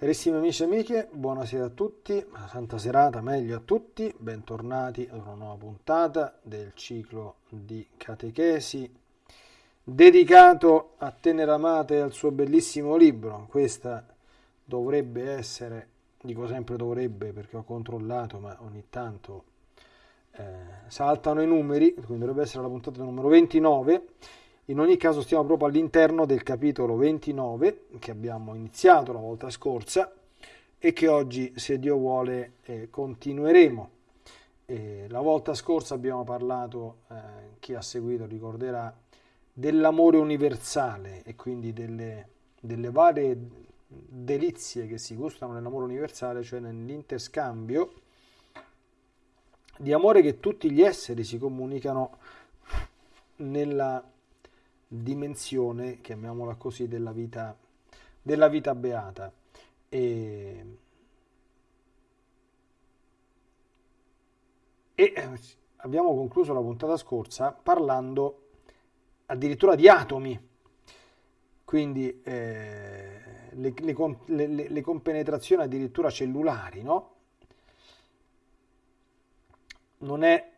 Carissimi amici e amiche, buonasera a tutti, santa serata, meglio a tutti, bentornati ad una nuova puntata del ciclo di catechesi dedicato a Teneramate e al suo bellissimo libro. Questa dovrebbe essere, dico sempre dovrebbe perché ho controllato, ma ogni tanto eh, saltano i numeri, quindi dovrebbe essere la puntata numero 29 in ogni caso stiamo proprio all'interno del capitolo 29 che abbiamo iniziato la volta scorsa e che oggi, se Dio vuole, eh, continueremo. Eh, la volta scorsa abbiamo parlato, eh, chi ha seguito ricorderà, dell'amore universale e quindi delle, delle varie delizie che si gustano nell'amore universale, cioè nell'interscambio di amore che tutti gli esseri si comunicano nella dimensione, chiamiamola così, della vita, della vita beata. E, e eh, abbiamo concluso la puntata scorsa parlando addirittura di atomi, quindi eh, le, le, le, le, compenetrazioni addirittura cellulari, no? Non è,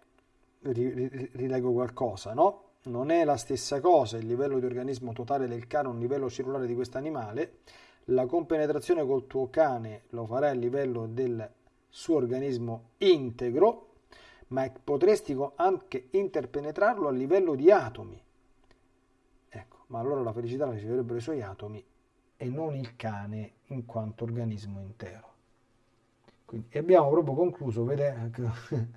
rilego qualcosa, no? Non è la stessa cosa il livello di organismo totale del cane, un livello cellulare di questo animale, la compenetrazione col tuo cane lo farai a livello del suo organismo integro, ma potresti anche interpenetrarlo a livello di atomi. Ecco, ma allora la felicità la riceverebbero i suoi atomi e non il cane in quanto organismo intero. Quindi, abbiamo proprio concluso, vede,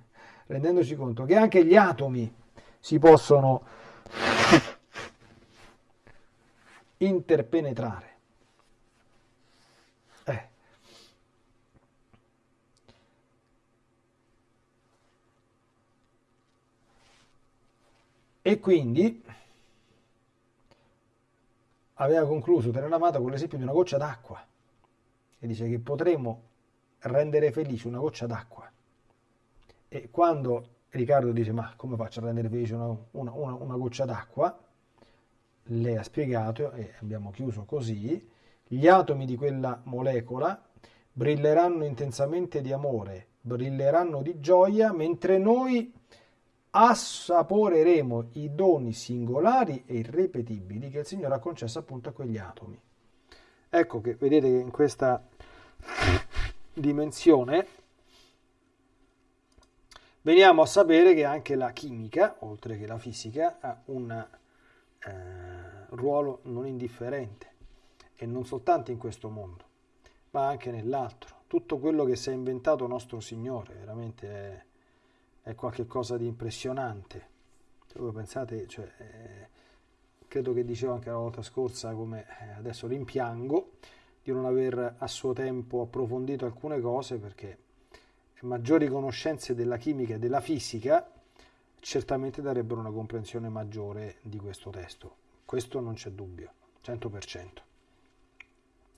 rendendoci conto che anche gli atomi si possono interpenetrare. Eh. E quindi aveva concluso Teneramata con l'esempio di una goccia d'acqua e dice che potremo rendere felice una goccia d'acqua. E quando Riccardo dice ma come faccio a rendere felice una, una, una, una goccia d'acqua? Lei ha spiegato e abbiamo chiuso così, gli atomi di quella molecola brilleranno intensamente di amore, brilleranno di gioia, mentre noi assaporeremo i doni singolari e irripetibili che il Signore ha concesso appunto a quegli atomi. Ecco che vedete che in questa dimensione veniamo a sapere che anche la chimica, oltre che la fisica, ha un eh, ruolo non indifferente e non soltanto in questo mondo, ma anche nell'altro. Tutto quello che si è inventato nostro Signore veramente è, è qualcosa di impressionante. Se voi pensate, cioè, eh, credo che dicevo anche la volta scorsa, come eh, adesso rimpiango di non aver a suo tempo approfondito alcune cose perché maggiori conoscenze della chimica e della fisica certamente darebbero una comprensione maggiore di questo testo. Questo non c'è dubbio, 100%.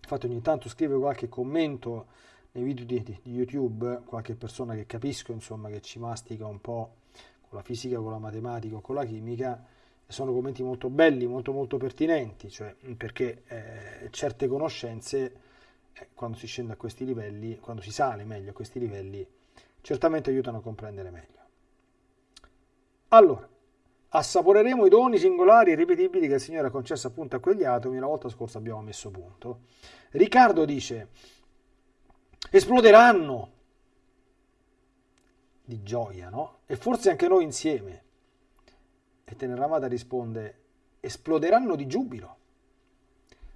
Infatti ogni tanto scrive qualche commento nei video di, di, YouTube, qualche persona che capisco, insomma, che ci mastica un po' con la fisica, con la matematica o con la chimica, e sono commenti molto belli, molto molto pertinenti, cioè perché eh, certe conoscenze eh, quando si scende a questi livelli, quando si sale meglio a questi livelli, certamente aiutano a comprendere meglio. Allora, assaporeremo i doni singolari e ripetibili che il Signore ha concesso appunto a quegli atomi, la volta scorsa abbiamo messo punto. Riccardo dice, esploderanno di gioia, no? E forse anche noi insieme. E Teneramata risponde, esploderanno di giubilo,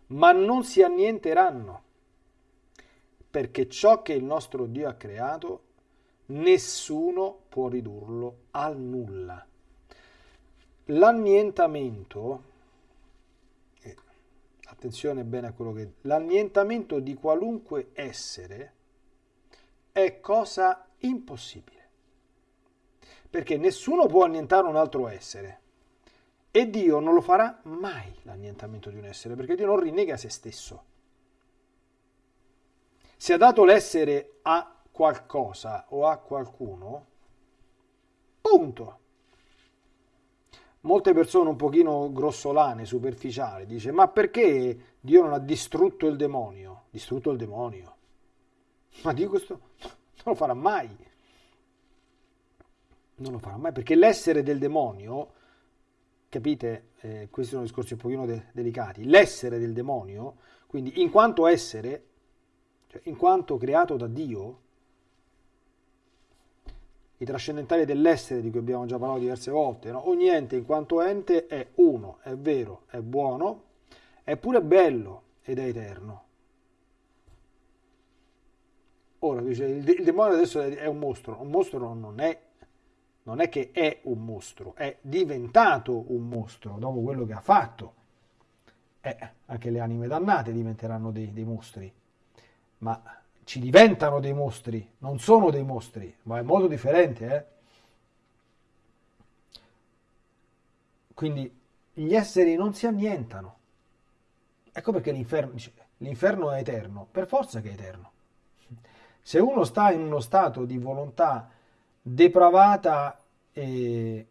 ma non si annienteranno perché ciò che il nostro Dio ha creato, nessuno può ridurlo al nulla. L'annientamento, eh, attenzione bene a quello che... L'annientamento di qualunque essere è cosa impossibile. Perché nessuno può annientare un altro essere. E Dio non lo farà mai l'annientamento di un essere, perché Dio non rinnega se stesso. Se ha dato l'essere a qualcosa o a qualcuno, punto. molte persone un pochino grossolane, superficiali, dice ma perché Dio non ha distrutto il demonio? Distrutto il demonio. Ma Dio questo non lo farà mai. Non lo farà mai perché l'essere del demonio, capite, eh, questi sono discorsi un pochino de- delicati, l'essere del demonio, quindi in quanto essere, cioè in quanto creato da Dio, i trascendentali dell'essere di cui abbiamo già parlato diverse volte, no? ogni ente in quanto ente è uno, è vero, è buono, è pure bello ed è eterno. Ora dice il, demonio adesso è un mostro, un mostro non è, non è che è un mostro, è diventato un mostro dopo quello che ha fatto. Eh, anche le anime dannate diventeranno dei, dei mostri, ma ci diventano dei mostri, non sono dei mostri, ma è molto differente. Eh? Quindi gli esseri non si annientano. Ecco perché l'inferno, è eterno, per forza che è eterno. Se uno sta in uno stato di volontà depravata e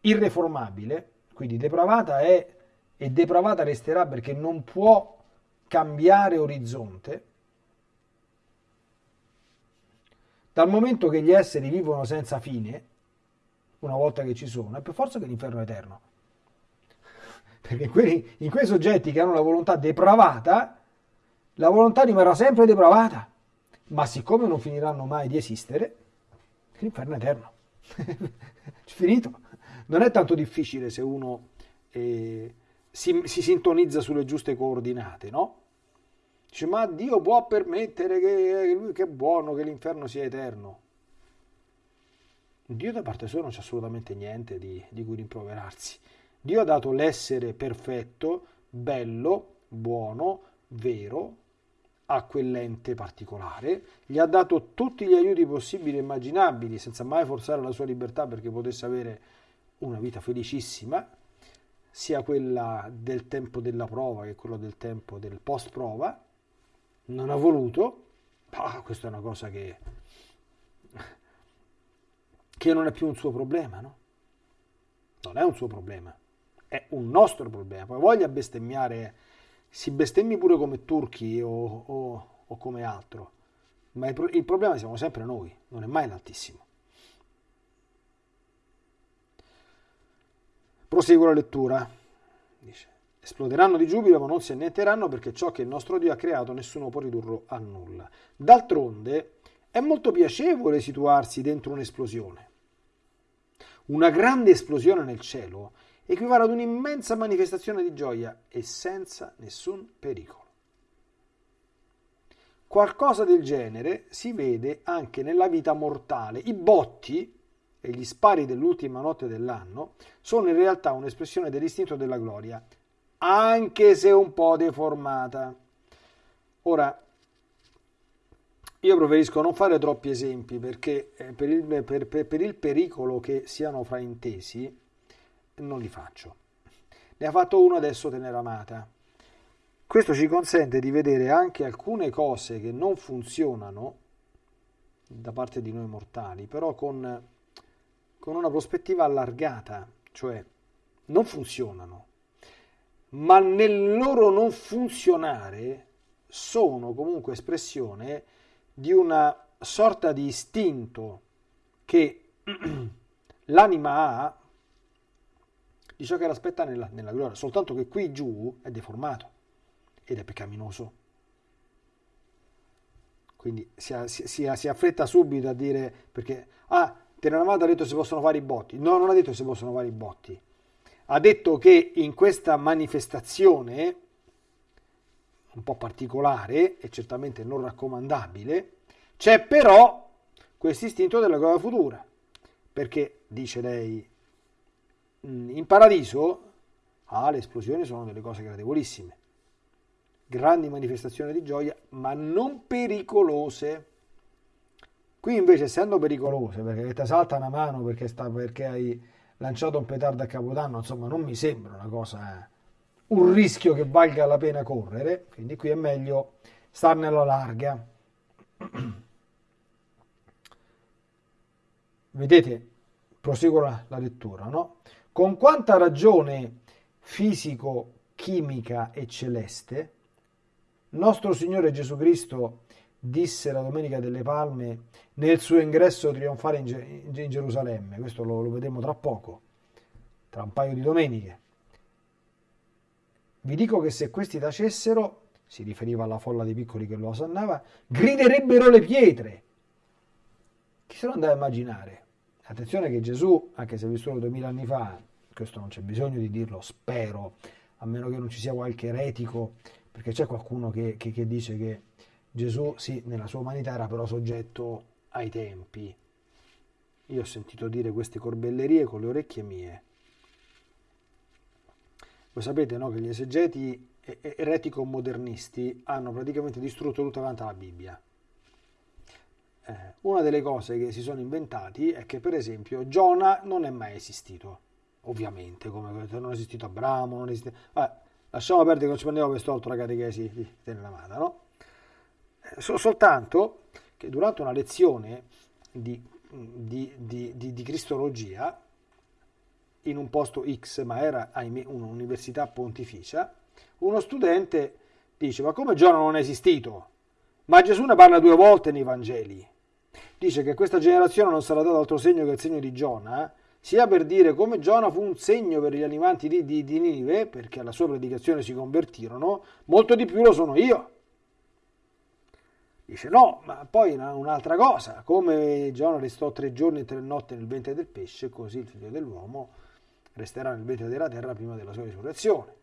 irreformabile, quindi depravata è e depravata resterà perché non può cambiare orizzonte, Dal momento che gli esseri vivono senza fine, una volta che ci sono, è per forza che l'inferno è eterno. Perché in quei, in quei soggetti che hanno la volontà depravata, la volontà rimarrà sempre depravata. Ma siccome non finiranno mai di esistere, l'inferno è eterno. Finito. Non è tanto difficile se uno eh, si, si sintonizza sulle giuste coordinate, no? Dice, ma Dio può permettere che, lui che è buono, che l'inferno sia eterno. Dio da parte sua non c'è assolutamente niente di, di cui rimproverarsi. Dio ha dato l'essere perfetto, bello, buono, vero a quell'ente particolare, gli ha dato tutti gli aiuti possibili e immaginabili senza mai forzare la sua libertà perché potesse avere una vita felicissima, sia quella del tempo della prova che quello del tempo del post prova, non ha voluto, ah, questa è una cosa che, che non è più un suo problema, no? Non è un suo problema, è un nostro problema. Poi voglia bestemmiare, si bestemmi pure come turchi o, o, o come altro, ma il, il problema siamo sempre noi, non è mai l'altissimo. Proseguo la lettura. Dice. Esploderanno di giubilo ma non si annienteranno perché ciò che il nostro Dio ha creato nessuno può ridurlo a nulla. D'altronde è molto piacevole situarsi dentro un'esplosione. Una grande esplosione nel cielo equivale ad un'immensa manifestazione di gioia e senza nessun pericolo. Qualcosa del genere si vede anche nella vita mortale. I botti e gli spari dell'ultima notte dell'anno sono in realtà un'espressione dell'istinto della gloria anche se un po' deformata. Ora, io preferisco non fare troppi esempi perché eh, per il, per, per, per il pericolo che siano fraintesi non li faccio. Ne ha fatto uno adesso Teneramata. Questo ci consente di vedere anche alcune cose che non funzionano da parte di noi mortali, però con, con una prospettiva allargata, cioè non funzionano, ma nel loro non funzionare sono comunque espressione di una sorta di istinto che l'anima ha di ciò che l'aspetta nella, nella gloria, soltanto che qui giù è deformato ed è peccaminoso. Quindi si, si, si, si affretta subito a dire perché, ah, Teranamata ha detto se possono fare i botti. No, non ha detto se possono fare i botti ha detto che in questa manifestazione, un po' particolare e certamente non raccomandabile, c'è però questo istinto della gloria futura, perché, dice lei, in paradiso ah, le esplosioni sono delle cose gradevolissime, grandi manifestazioni di gioia, ma non pericolose. Qui invece, essendo pericolose, perché ti salta una mano perché, sta, perché hai lanciato un petardo a Capodanno, insomma, non mi sembra una cosa, eh, un rischio che valga la pena correre, quindi qui è meglio starne alla larga. Vedete, proseguo la, la lettura, no? con quanta ragione fisico, chimica e celeste, nostro Signore Gesù Cristo disse la Domenica delle Palme nel suo ingresso trionfale in, in Gerusalemme, questo lo, lo vedremo tra poco, tra un paio di domeniche. Vi dico che se questi tacessero, si riferiva alla folla di piccoli che lo osannava, griderebbero le pietre. Chi se lo andava a immaginare? Attenzione che Gesù, anche se vissuto duemila anni fa, questo non c'è bisogno di dirlo, spero, a meno che non ci sia qualche eretico, perché c'è qualcuno che, che, che dice che Gesù, sì, nella sua umanità era però soggetto ai tempi. Io ho sentito dire queste corbellerie con le orecchie mie. Voi sapete no, che gli esegeti eretico-modernisti hanno praticamente distrutto tutta quanta la Bibbia. Eh, una delle cose che si sono inventati è che per esempio Giona non è mai esistito, ovviamente, come non è esistito Abramo, non è esistito... Vabbè, lasciamo perdere che non ci prendiamo per storto la catechesi di Tenenamata, no? So, soltanto che durante una lezione di, di, di, di, cristologia in un posto X, ma era un'università pontificia, uno studente dice ma come Giona non è esistito? Ma Gesù ne parla due volte nei Vangeli. Dice che questa generazione non sarà dato altro segno che il segno di Giona, sia per dire come Giona fu un segno per gli animanti di, di, di Ninive, perché alla sua predicazione si convertirono, molto di più lo sono io. Dice no, ma poi un'altra cosa, come Giona restò tre giorni e tre notti nel ventre del pesce, così il figlio dell'uomo resterà nel ventre della terra prima della sua risurrezione.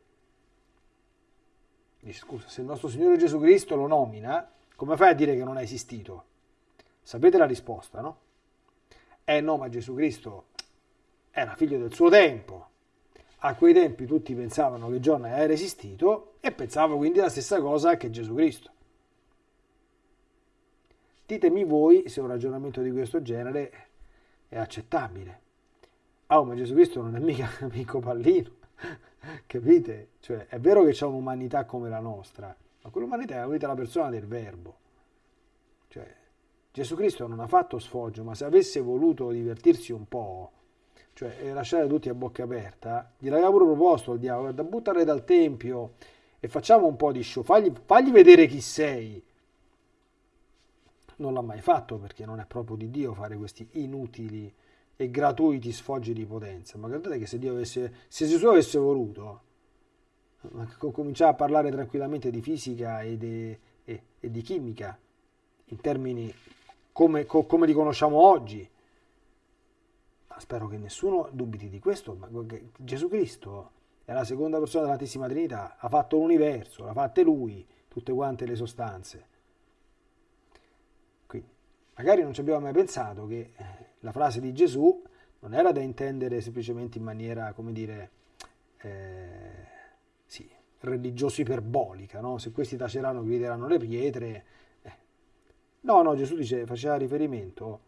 Dice scusa, se il nostro Signore Gesù Cristo lo nomina, come fai a dire che non è esistito? Sapete la risposta, no? Eh no, ma Gesù Cristo era figlio del suo tempo. A quei tempi tutti pensavano che Giona era esistito e pensavano quindi la stessa cosa che Gesù Cristo. Ditemi voi se un ragionamento di questo genere è accettabile. Ah, oh, ma Gesù Cristo non è mica amico pallino, capite? Cioè, è vero che c'è un'umanità come la nostra, ma quell'umanità è unita alla persona del verbo. Cioè, Gesù Cristo non ha fatto sfoggio, ma se avesse voluto divertirsi un po', cioè lasciare tutti a bocca aperta, gliel'aveva pure proposto il diavolo, da buttare dal tempio e facciamo un po' di show, fagli, fagli vedere chi sei non l'ha mai fatto perché non è proprio di Dio fare questi inutili e gratuiti sfoggi di potenza. Ma guardate che se Dio avesse, se Gesù avesse voluto, cominciare a parlare tranquillamente di fisica e, de, e, e di chimica in termini come, come, li conosciamo oggi. Ma spero che nessuno dubiti di questo. Ma Gesù Cristo è la seconda persona dell'Antissima Trinità, ha fatto l'universo, l'ha fatte lui, tutte quante le sostanze. Magari non ci abbiamo mai pensato che eh, la frase di Gesù non era da intendere semplicemente in maniera, come dire, eh, sì, religioso iperbolica, no? Se questi taceranno, grideranno le pietre. Eh. No, no, Gesù dice, faceva riferimento,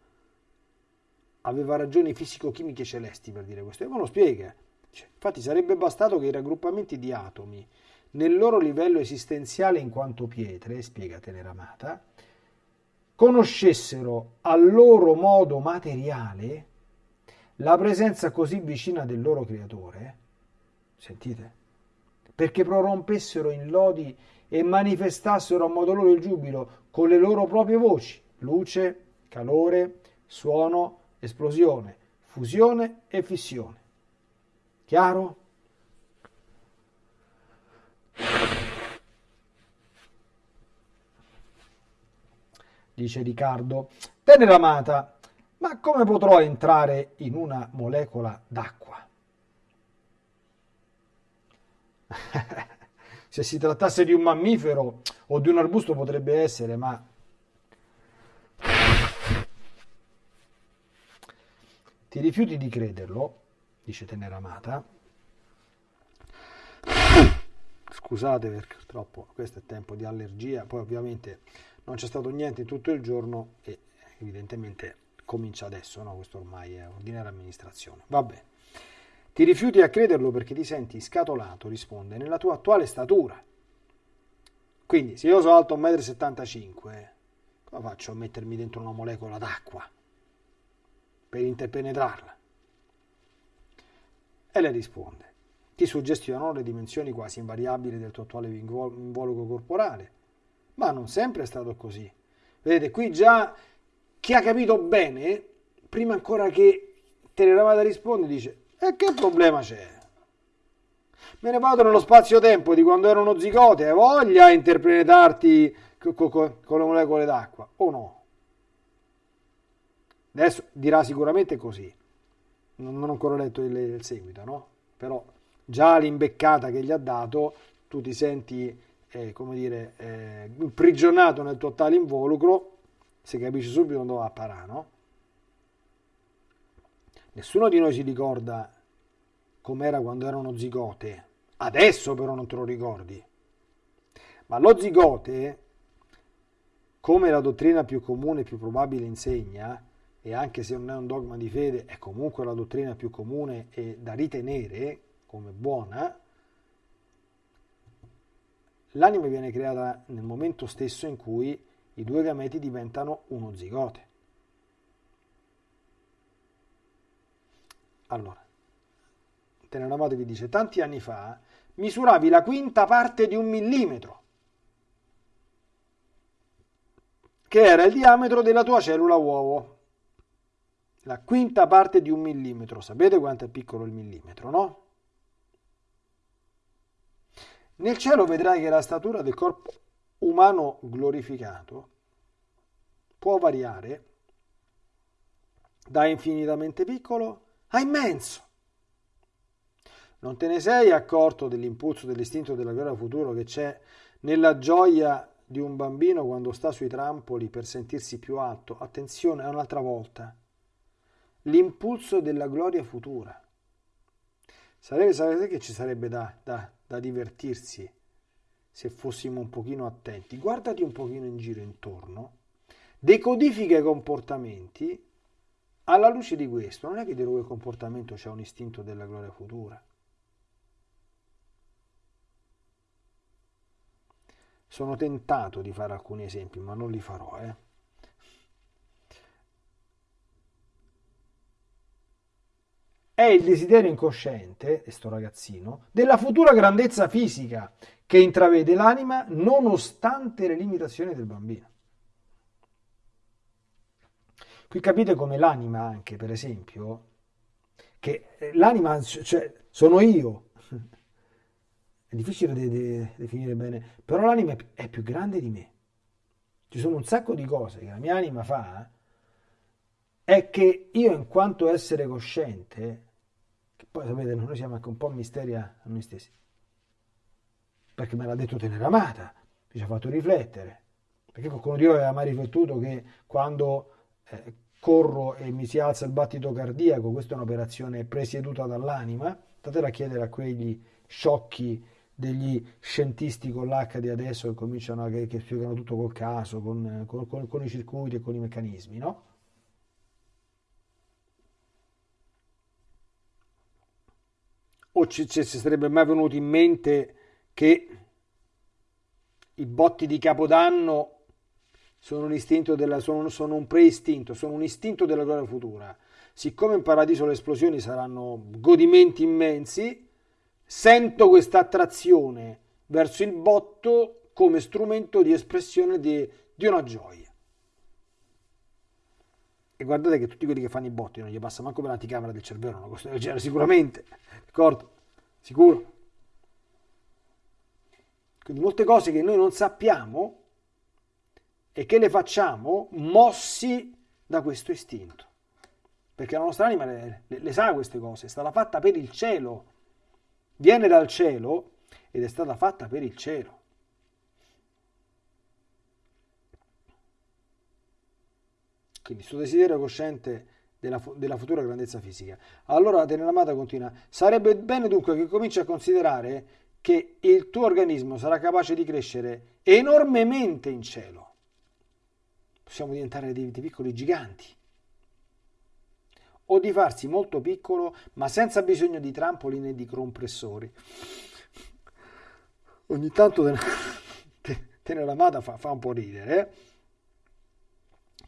aveva ragioni fisico-chimiche celesti per dire questo, e me lo spiega. Cioè, infatti sarebbe bastato che i raggruppamenti di atomi, nel loro livello esistenziale in quanto pietre, spiega Teneramata, conoscessero al loro modo materiale la presenza così vicina del loro creatore, sentite, perché prorompessero in lodi e manifestassero a modo loro il giubilo con le loro proprie voci, luce, calore, suono, esplosione, fusione e fissione. Chiaro? Dice Riccardo. Tenera amata, ma come potrò entrare in una molecola d'acqua? Se si trattasse di un mammifero o di un arbusto potrebbe essere, ma ti rifiuti di crederlo, dice Teneramata. Scusate perché purtroppo questo è tempo di allergia, poi ovviamente non c'è stato niente tutto il giorno e evidentemente comincia adesso, no? questo ormai è ordinaria amministrazione. Vabbè, ti rifiuti a crederlo perché ti senti scatolato, risponde, nella tua attuale statura. Quindi se io sono alto 1,75 m, come faccio a mettermi dentro una molecola d'acqua per interpenetrarla? E le risponde. Ti suggestionano le dimensioni quasi invariabili del tuo attuale involucro corporale. Ma non sempre è stato così. Vedete, qui già chi ha capito bene, prima ancora che Teleramata risponde, dice, e che problema c'è? Me ne vado nello spazio-tempo di quando ero uno zigote, hai voglia interpretarti con le molecole d'acqua, o no? Adesso dirà sicuramente così. Non, ho ancora letto il, il seguito, no? Però già l'imbeccata che gli ha dato, tu ti senti, eh, come dire, eh, imprigionato nel tuo tale involucro, se capisci subito dove va a parare, no? Nessuno di noi si ricorda com'era quando era uno zigote. Adesso però non te lo ricordi. Ma lo zigote, come la dottrina più comune e più probabile insegna, e anche se non è un dogma di fede, è comunque la dottrina più comune e da ritenere come buona, l'anima viene creata nel momento stesso in cui i due gameti diventano uno zigote. Allora, Teneramate vi dice, tanti anni fa misuravi la quinta parte di un millimetro, che era il diametro della tua cellula uovo. La quinta parte di un millimetro. Sapete quanto è piccolo il millimetro, no? Nel cielo vedrai che la statura del corpo umano glorificato può variare da infinitamente piccolo a immenso. Non te ne sei accorto dell'impulso, dell'istinto della gloria futuro che c'è nella gioia di un bambino quando sta sui trampoli per sentirsi più alto? Attenzione, un'altra volta. L'impulso della gloria futura. Sapete, sapete che ci sarebbe da, da, da divertirsi se fossimo un pochino attenti? Guardati un pochino in giro intorno, decodifica i comportamenti alla luce di questo, non è che dietro quel comportamento c'è un istinto della gloria futura. Sono tentato di fare alcuni esempi, ma non li farò. Eh. È il desiderio incosciente, questo ragazzino, della futura grandezza fisica che intravede l'anima nonostante le limitazioni del bambino. Qui capite come l'anima anche, per esempio, che l'anima, cioè, sono io, è difficile de- de- definire bene, però l'anima è più grande di me. Ci sono un sacco di cose che la mia anima fa, è che io in quanto essere cosciente, che poi sapete noi siamo anche un po' misteri a noi stessi, perché me l'ha detto Teneramata, mi ci ha fatto riflettere, perché qualcuno di voi aveva mai riflettuto che quando eh, corro e mi si alza il battito cardiaco, questa è un'operazione presieduta dall'anima, statela a chiedere a quegli sciocchi degli scientisti con l'H di adesso che cominciano a, che, che spiegano tutto col caso, con, con, con, con, i circuiti e con i meccanismi, no? O ci, ci sarebbe mai venuto in mente che i botti di Capodanno sono un istinto della, sono, sono un preistinto, sono un istinto della gloria futura. Siccome in paradiso le esplosioni saranno godimenti immensi, sento questa attrazione verso il botto come strumento di espressione di, di una gioia. E guardate che tutti quelli che fanno i botti non gli passa manco per l'anticamera del cervello, una cosa del genere, sicuramente, d'accordo? Sicuro. Quindi molte cose che noi non sappiamo e che le facciamo mossi da questo istinto. Perché la nostra anima le, le, le sa queste cose, è stata fatta per il cielo viene dal cielo ed è stata fatta per il cielo. Quindi suo desiderio cosciente della, della, futura grandezza fisica. Allora Teneramata continua, sarebbe bene dunque che cominci a considerare che il tuo organismo sarà capace di crescere enormemente in cielo. Possiamo diventare dei, dei piccoli giganti o di farsi molto piccolo ma senza bisogno di trampoli né di compressori. Ogni tanto Teneramata fa, fa un po' ridere. Eh?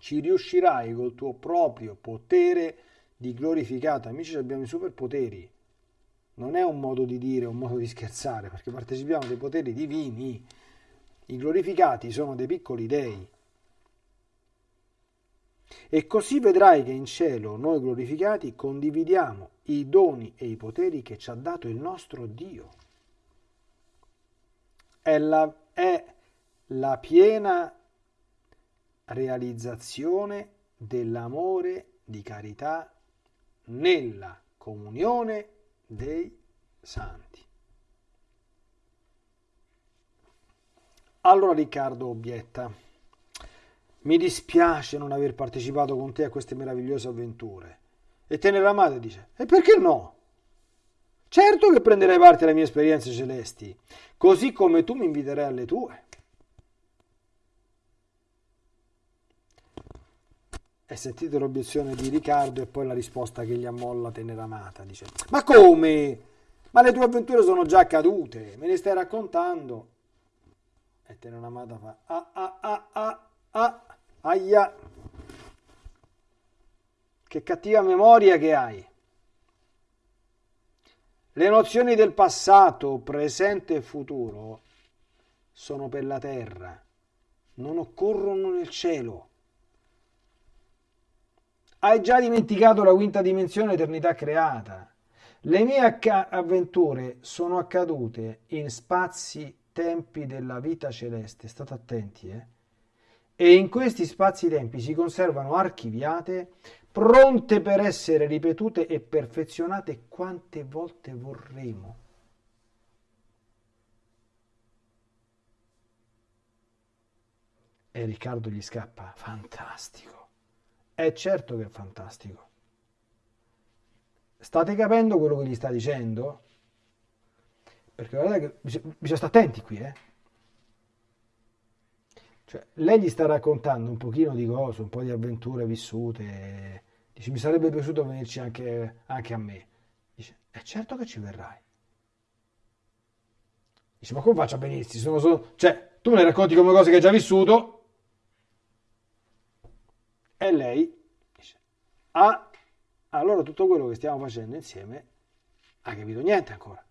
Ci riuscirai col tuo proprio potere di glorificato. Amici, abbiamo i superpoteri. non è un modo di dire, un modo di scherzare, perché partecipiamo dei poteri divini. I glorificati sono dei piccoli dei. E così vedrai che in cielo noi glorificati condividiamo i doni e i poteri che ci ha dato il nostro Dio. È la, è la piena realizzazione dell'amore di carità nella comunione dei santi. Allora Riccardo obietta, mi dispiace non aver partecipato con te a queste meravigliose avventure. E Teneramate dice, e perché no? Certo che prenderai parte alle mie esperienze celesti, così come tu mi inviterai alle tue. E sentite l'obiezione di Riccardo e poi la risposta che gli ammolla Teneramata. Dice, ma come? Ma le tue avventure sono già accadute, me ne stai raccontando. E Teneramata fa, ah ah ah ah ah, aia. Che cattiva memoria che hai. Le nozioni del passato, presente e futuro sono per la terra, non occorrono nel cielo. Hai già dimenticato la quinta dimensione, eternità creata. Le mie avventure sono accadute in spazi, tempi della vita celeste. State attenti, eh? E in questi spazi-tempi si conservano archiviate, pronte per essere ripetute e perfezionate quante volte vorremo. E Riccardo gli scappa, fantastico. È certo che è fantastico. State capendo quello che gli sta dicendo? Perché guardate che bisogna, stare attenti qui, eh? Cioè, lei gli sta raccontando un pochino di cose, un po' di avventure vissute. Dice, mi sarebbe piaciuto venirci anche, anche a me. Dice, è certo che ci verrai. Dice, ma come faccio a venirsi? Sono solo... Cioè, tu me le racconti come cose che hai già vissuto, e lei dice, ah, allora tutto quello che stiamo facendo insieme ha capito niente ancora.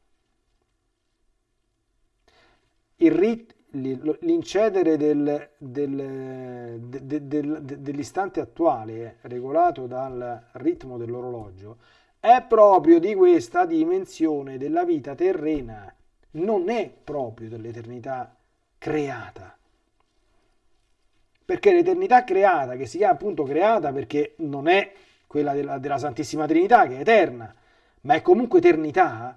L'incedere del, del, de, de, de, dell'istante attuale, regolato dal ritmo dell'orologio, è proprio di questa dimensione della vita terrena, non è proprio dell'eternità creata perché l'eternità creata, che si chiama appunto creata perché non è quella della, della Santissima Trinità che è eterna, ma è comunque eternità,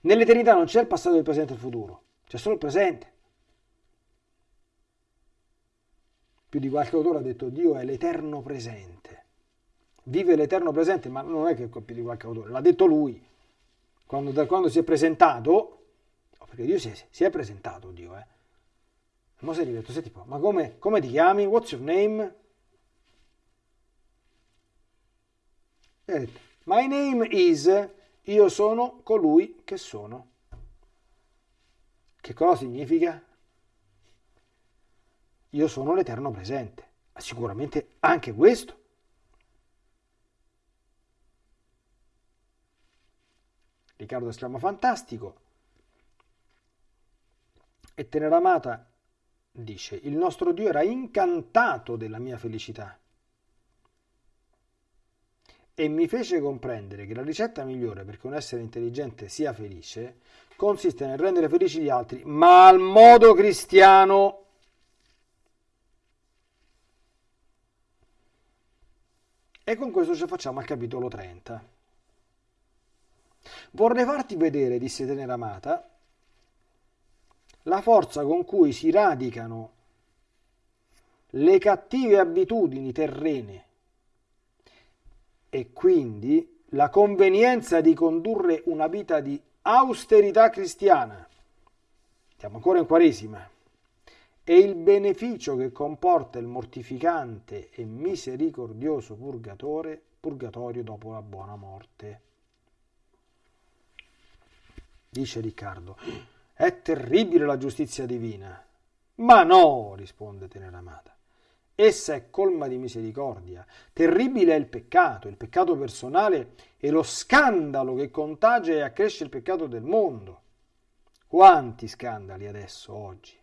nell'eternità non c'è il passato, il presente e il futuro, c'è solo il presente. Più di qualche autore ha detto Dio è l'eterno presente, vive l'eterno presente, ma non è che più di qualche autore, l'ha detto lui, quando, da quando si è presentato, perché Dio si è, si è presentato, Dio, eh, Mosè gli ha detto, senti, ma come, come ti chiami? What's your name? E detto, my name is, io sono colui che sono. Che cosa significa? Io sono l'eterno presente. Sicuramente anche questo. Riccardo esclama fantastico. E Teneramata dice, il nostro Dio era incantato della mia felicità e mi fece comprendere che la ricetta migliore perché un essere intelligente sia felice consiste nel rendere felici gli altri, ma al modo cristiano. E con questo ci facciamo al capitolo 30. Vorrei farti vedere, disse Teneramata, la forza con cui si radicano le cattive abitudini terrene e quindi la convenienza di condurre una vita di austerità cristiana, siamo ancora in Quaresima, e il beneficio che comporta il mortificante e misericordioso purgatore, purgatorio dopo la buona morte. Dice Riccardo, è terribile la giustizia divina. Ma no, risponde Teneramata. Essa è colma di misericordia. Terribile è il peccato, il peccato personale e lo scandalo che contagia e accresce il peccato del mondo. Quanti scandali adesso, oggi.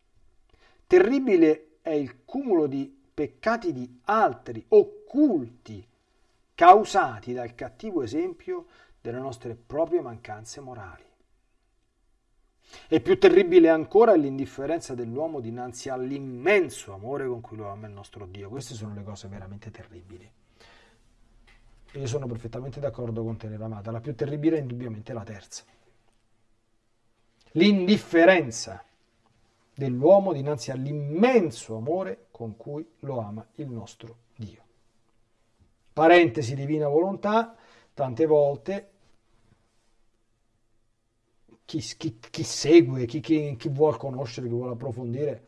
Terribile è il cumulo di peccati di altri, occulti, causati dal cattivo esempio delle nostre proprie mancanze morali. E più terribile ancora è l'indifferenza dell'uomo dinanzi all'immenso amore con cui lo ama il nostro Dio. Queste sono le cose veramente terribili. E io sono perfettamente d'accordo con te, Ramata. La più terribile è indubbiamente la terza. L'indifferenza dell'uomo dinanzi all'immenso amore con cui lo ama il nostro Dio. Parentesi divina volontà, tante volte chi, chi, chi segue, chi, chi, vuole conoscere, chi vuole approfondire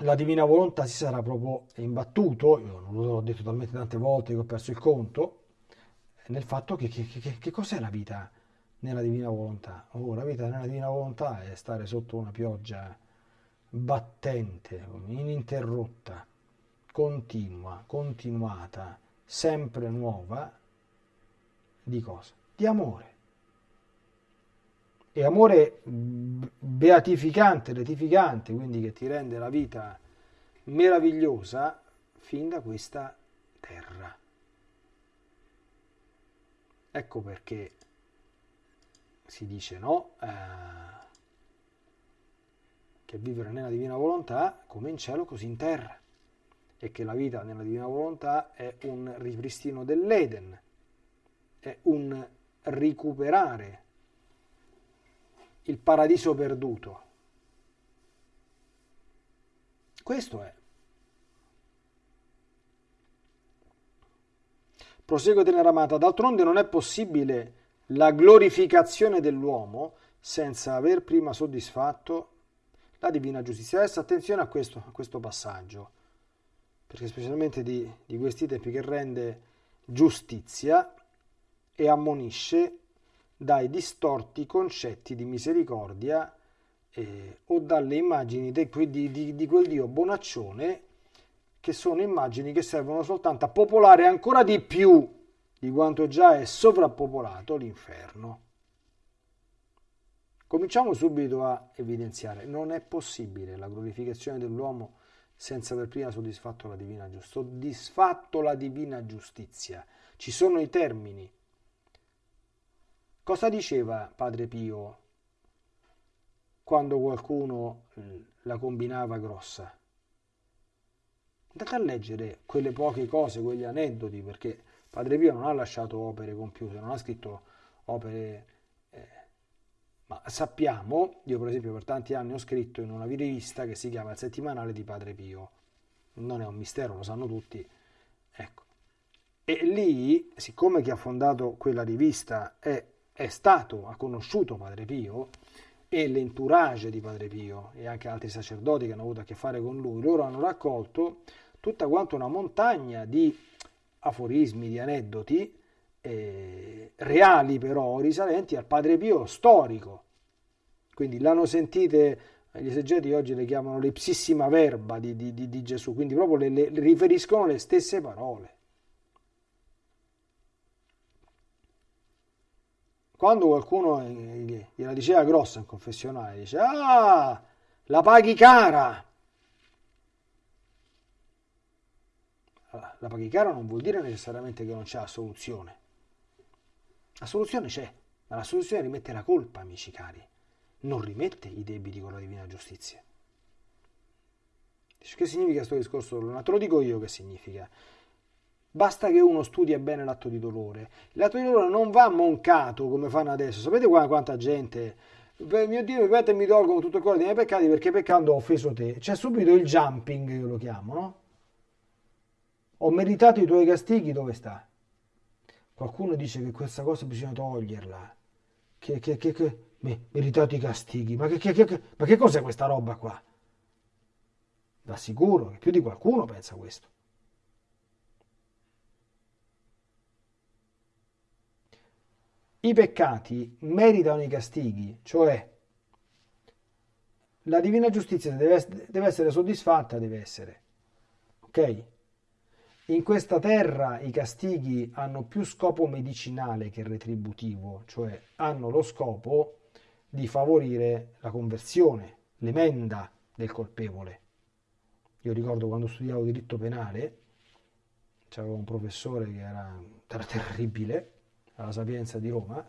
la divina volontà si sarà proprio imbattuto, io non l'ho detto talmente tante volte che ho perso il conto, nel fatto che, che, che, che cos'è la vita nella divina volontà? Oh, la vita nella divina volontà è stare sotto una pioggia battente, ininterrotta, continua, continuata, sempre nuova, di cosa? Di amore e amore beatificante, retificante, quindi che ti rende la vita meravigliosa fin da questa terra. Ecco perché si dice no, eh, che vivere nella divina volontà come in cielo così in terra e che la vita nella divina volontà è un ripristino dell'Eden, è un recuperare il paradiso perduto. Questo è. Prosegue tenera amata, d'altronde non è possibile la glorificazione dell'uomo senza aver prima soddisfatto la divina giustizia. Adesso attenzione a questo, a questo passaggio, perché specialmente di, di questi tempi che rende giustizia e ammonisce dai distorti concetti di misericordia eh, o dalle immagini di, di, di, di quel Dio bonaccione che sono immagini che servono soltanto a popolare ancora di più di quanto già è sovrappopolato l'inferno. Cominciamo subito a evidenziare, non è possibile la glorificazione dell'uomo senza aver prima soddisfatto la divina. Soddisfatto la divina giustizia. Ci sono i termini Cosa diceva Padre Pio quando qualcuno la combinava grossa? Andate a leggere quelle poche cose, quegli aneddoti, perché Padre Pio non ha lasciato opere compiute, non ha scritto opere... Eh, ma sappiamo, io per esempio per tanti anni ho scritto in una rivista che si chiama Il settimanale di Padre Pio, non è un mistero, lo sanno tutti, ecco. E lì, siccome chi ha fondato quella rivista è è stato, ha conosciuto Padre Pio e l'entourage di Padre Pio e anche altri sacerdoti che hanno avuto a che fare con lui, loro hanno raccolto tutta quanta una montagna di aforismi, di aneddoti, eh, reali però, risalenti al Padre Pio storico. Quindi l'hanno sentite, gli esegeti oggi le chiamano l'ipsissima verba di, di, di, di Gesù, quindi proprio le, le riferiscono le stesse parole. Quando qualcuno gliela diceva grossa in confessionale, dice, ah, la paghi cara. La paghi cara non vuol dire necessariamente che non c'è la soluzione. La soluzione c'è, ma la soluzione rimette la colpa, amici cari, non rimette i debiti con la divina giustizia. Che significa questo discorso? Te lo dico io che significa. Basta che uno studia bene l'atto di dolore. L'atto di dolore non va moncato come fanno adesso. Sapete quanta gente mio Dio e mi tolgono tutto il cuore dei miei peccati perché peccando ho offeso te. C'è subito il jumping, io lo chiamo, no? Ho meritato i tuoi castighi, dove sta? Qualcuno dice che questa cosa bisogna toglierla. Che, che, che, che meritato i castighi. Ma che, che, che, ma che cos'è questa roba qua? Da sicuro che più di qualcuno pensa questo. I peccati meritano i castighi, cioè la divina giustizia deve, deve essere soddisfatta, deve essere. Ok? in questa terra i castighi hanno più scopo medicinale che retributivo, cioè hanno lo scopo di favorire la conversione, l'emenda del colpevole. Io ricordo quando studiavo diritto penale, c'era un professore che era, era terribile, alla Sapienza di Roma,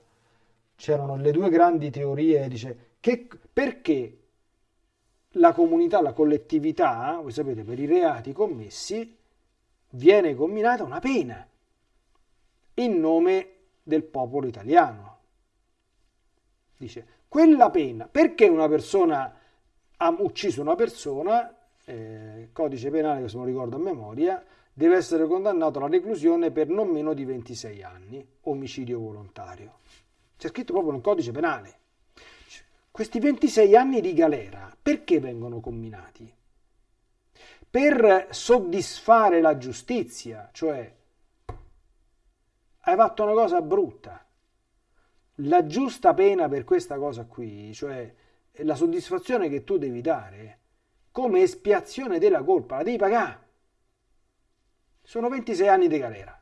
c'erano le due grandi teorie, dice, che, perché la comunità, la collettività, voi sapete, per i reati commessi, viene comminata una pena in nome del popolo italiano. Dice, quella pena, perché una persona ha ucciso una persona, eh, codice penale che se non ricordo a memoria, deve essere condannato alla reclusione per non meno di 26 anni, omicidio volontario. C'è scritto proprio nel codice penale. Questi 26 anni di galera perché vengono comminati? Per soddisfare la giustizia, cioè hai fatto una cosa brutta. La giusta pena per questa cosa qui, cioè la soddisfazione che tu devi dare come espiazione della colpa, la devi pagare. Sono 26 anni di galera.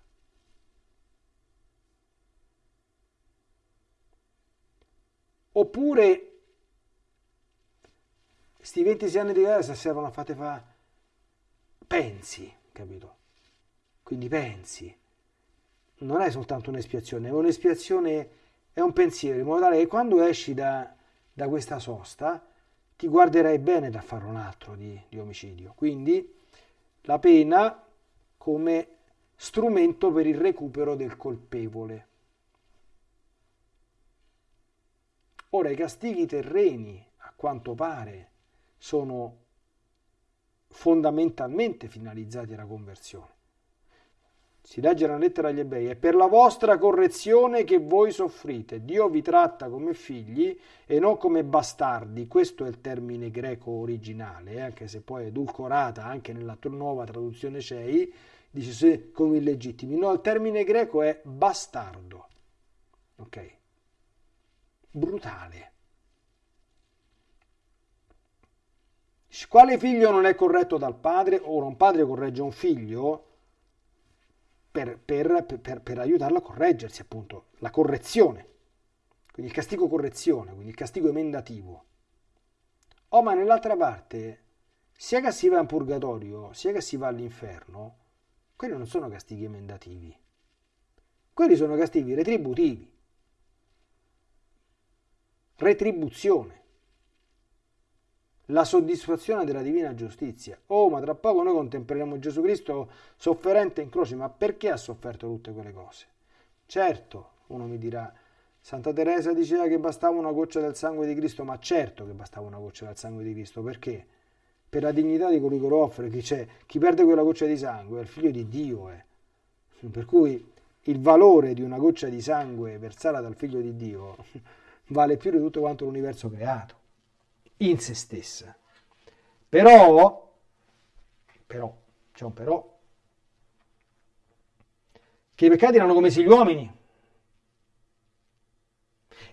Oppure questi 26 anni di galera se servono a fate fa pensi, capito? Quindi pensi. Non è soltanto un'espiazione, è un'espiazione, è un pensiero, in modo tale che quando esci da, da questa sosta ti guarderai bene da fare un altro di, di omicidio. Quindi la pena come strumento per il recupero del colpevole. Ora i castighi terreni, a quanto pare, sono fondamentalmente finalizzati alla conversione. Si legge nella lettera agli ebrei, è per la vostra correzione che voi soffrite. Dio vi tratta come figli e non come bastardi. Questo è il termine greco originale, eh, anche se poi è edulcorata anche nella nuova traduzione CEI, dice se come illegittimi. No, il termine greco è bastardo. Ok? Brutale. Quale figlio non è corretto dal padre? Ora un padre corregge un figlio per, per, per, per aiutarlo a correggersi, appunto, la correzione. Quindi il castigo correzione, quindi il castigo emendativo. Oh, ma nell'altra parte, sia che si va in purgatorio, sia che si va all'inferno, quelli non sono castighi emendativi. Quelli sono castighi retributivi. Retribuzione la soddisfazione della divina giustizia. Oh, ma tra poco noi contempleremo Gesù Cristo sofferente in croce, ma perché ha sofferto tutte quelle cose? Certo, uno mi dirà, Santa Teresa diceva che bastava una goccia del sangue di Cristo, ma certo che bastava una goccia del sangue di Cristo, perché? Per la dignità di colui che lo offre, chi, c'è, chi perde quella goccia di sangue è il figlio di Dio. Eh. Per cui il valore di una goccia di sangue versata dal figlio di Dio vale più di tutto quanto l'universo creato in se stessa. Però, però, c'è un però, che i peccati erano come se gli uomini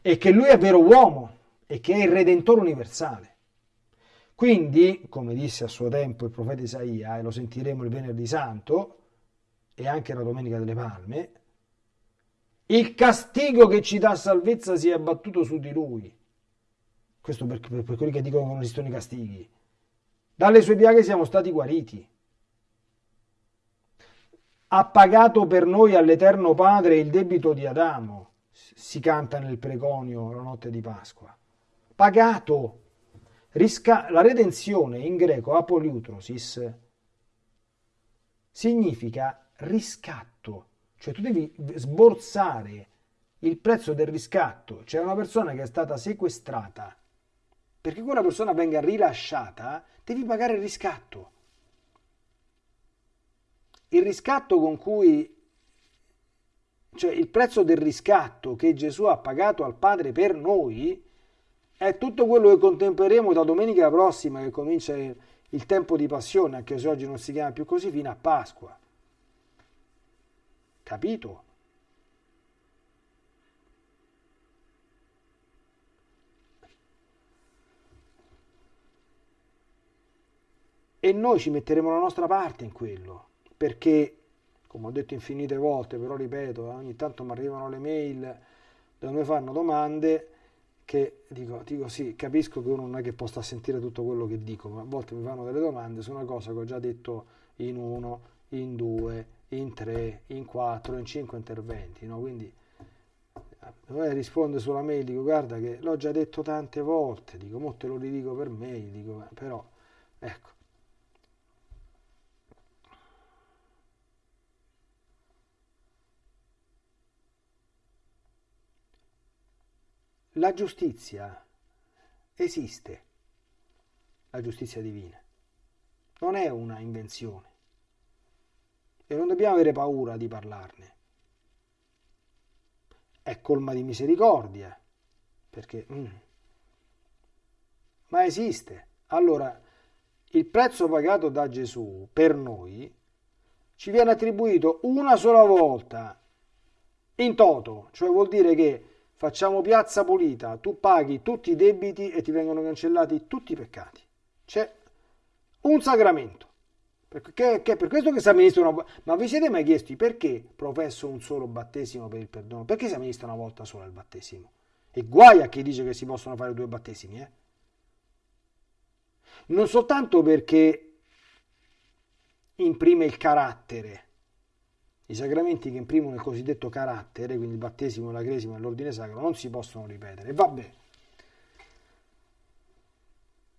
e che lui è vero uomo e che è il Redentore universale. Quindi, come disse a suo tempo il profeta Isaia, e lo sentiremo il venerdì santo e anche la domenica delle palme, il castigo che ci dà salvezza si è abbattuto su di lui questo per, per, per quelli che dicono che non esistono i castighi. Dalle sue piaghe siamo stati guariti. Ha pagato per noi all'Eterno Padre il debito di Adamo, si canta nel preconio la notte di Pasqua. Pagato. La redenzione in greco, apoliutrosis, significa riscatto. Cioè tu devi sborsare il prezzo del riscatto. C'è una persona che è stata sequestrata perché quella persona venga rilasciata, devi pagare il riscatto. Il riscatto con cui, cioè il prezzo del riscatto che Gesù ha pagato al Padre per noi, è tutto quello che contempleremo da domenica prossima, che comincia il tempo di passione, anche se oggi non si chiama più così, fino a Pasqua. Capito? e noi ci metteremo la nostra parte in quello, perché come ho detto infinite volte, però ripeto, eh, ogni tanto mi arrivano le mail dove mi fanno domande che dico, dico sì, capisco che uno non è che possa sentire tutto quello che dico, ma a volte mi fanno delle domande su una cosa che ho già detto in uno, in due, in tre, in quattro, in cinque interventi, no? Quindi eh, risponde sulla mail, dico guarda che l'ho già detto tante volte, dico mo te lo ridico per mail, dico però ecco La giustizia esiste, la giustizia divina, non è una invenzione e non dobbiamo avere paura di parlarne. È colma di misericordia, perché... Mm, ma esiste. Allora, il prezzo pagato da Gesù per noi ci viene attribuito una sola volta in toto, cioè vuol dire che facciamo piazza pulita, tu paghi tutti i debiti e ti vengono cancellati tutti i peccati. C'è un sacramento. Perché, che per questo che si amministra una Ma vi siete mai chiesti perché professo un solo battesimo per il perdono? Perché si amministra una volta sola il battesimo? E guai a chi dice che si possono fare due battesimi, eh? Non soltanto perché imprime il carattere, i sacramenti che imprimono il cosiddetto carattere, quindi il battesimo, la cresima e l'ordine sacro, non si possono ripetere. Vabbè.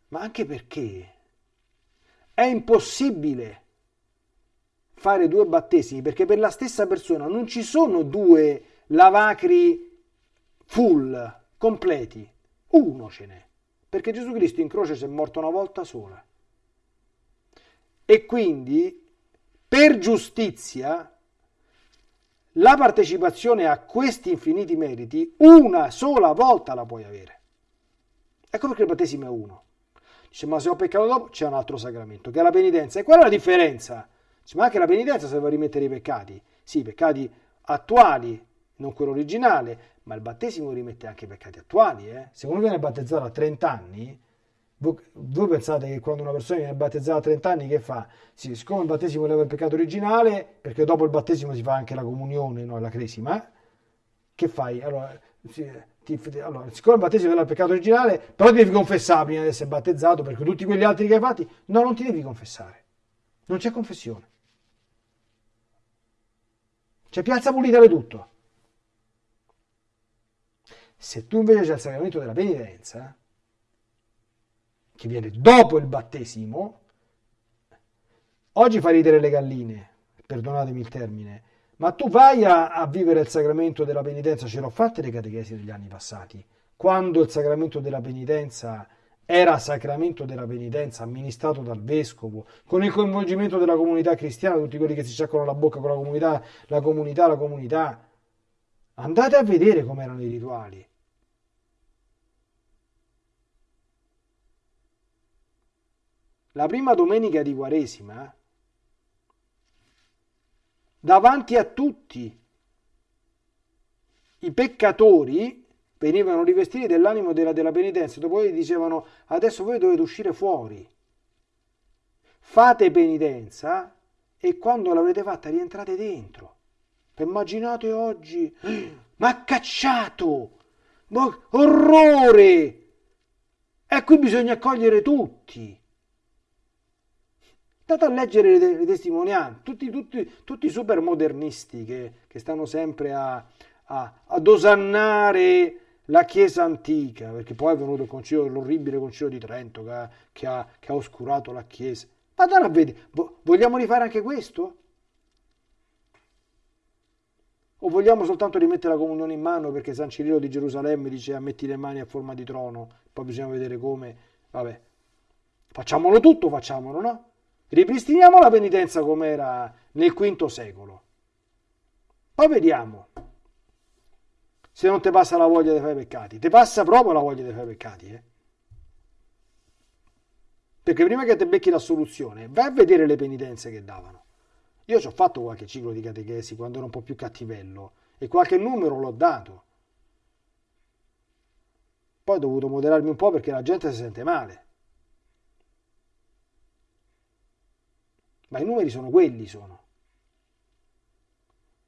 Ma anche perché è impossibile fare due battesimi, perché per la stessa persona non ci sono due lavacri full, completi. Uno ce n'è. Perché Gesù Cristo in croce si è morto una volta sola. E quindi, per giustizia, la partecipazione a questi infiniti meriti una sola volta la puoi avere. Ecco perché il battesimo è uno. Dice, ma se ho peccato dopo c'è un altro sacramento, che è la penitenza. E qual è la differenza? Dice, ma anche la penitenza serve a rimettere i peccati. Sì, i peccati attuali, non quello originale, ma il battesimo rimette anche i peccati attuali. Eh? Se uno viene battezzato a 30 anni, voi pensate che quando una persona viene battezzata a 30 anni che fa? Sì, siccome il battesimo leva il peccato originale, perché dopo il battesimo si fa anche la comunione, no? la cresima, che fai? Allora, sì, ti, allora, siccome il battesimo leva il peccato originale, però ti devi confessare prima di essere battezzato, perché tutti quegli altri che hai fatti, no, non ti devi confessare. Non c'è confessione. C'è piazza pulita di tutto. Se tu invece c'è il sacramento della penitenza, che viene dopo il battesimo, oggi fa ridere le galline, perdonatemi il termine, ma tu vai a, a vivere il sacramento della penitenza, ce l'ho fatte le catechesi degli anni passati, quando il sacramento della penitenza era sacramento della penitenza amministrato dal vescovo, con il coinvolgimento della comunità cristiana, tutti quelli che si sciacquano la bocca con la comunità, la comunità, la comunità. Andate a vedere com'erano i rituali. La prima domenica di Quaresima, davanti a tutti i peccatori venivano rivestiti dell'animo della, della penitenza, dopo gli dicevano adesso voi dovete uscire fuori, fate penitenza e quando l'avrete fatta rientrate dentro. Immaginate oggi, ma cacciato, ma orrore! E qui bisogna accogliere tutti. Andate a leggere le, le testimonianze, tutti, tutti, tutti i super modernisti che, che stanno sempre a, a, ad osannare la Chiesa antica, perché poi è venuto il concilio, l'orribile concilio di Trento che ha, che ha, che ha oscurato la Chiesa. Ma a vedere, vogliamo rifare anche questo? O vogliamo soltanto rimettere la comunione in mano perché San Cirillo di Gerusalemme dice a metti le mani a forma di trono, poi bisogna vedere come, vabbè, facciamolo tutto, facciamolo, no? Ripristiniamo la penitenza come era nel V secolo. Poi vediamo se non ti passa la voglia di fare peccati. Ti passa proprio la voglia di fare peccati. Eh? Perché prima che ti becchi la soluzione, vai a vedere le penitenze che davano. Io ci ho fatto qualche ciclo di catechesi quando ero un po' più cattivello e qualche numero l'ho dato. Poi ho dovuto moderarmi un po' perché la gente si sente male. Ma i numeri sono quelli, sono.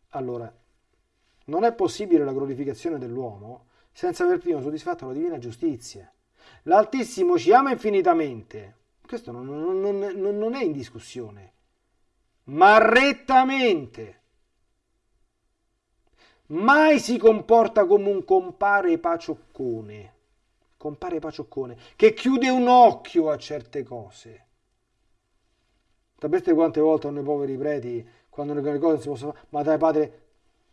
Allora, non è possibile la glorificazione dell'uomo senza aver prima soddisfatto la divina giustizia. L'Altissimo ci ama infinitamente, questo non, non, non, non è in discussione, ma rettamente. Mai si comporta come un compare pacioccone, compare pacioccone, che chiude un occhio a certe cose. Sapete quante volte hanno i poveri preti, quando le cose si possono fare, ma dai padre,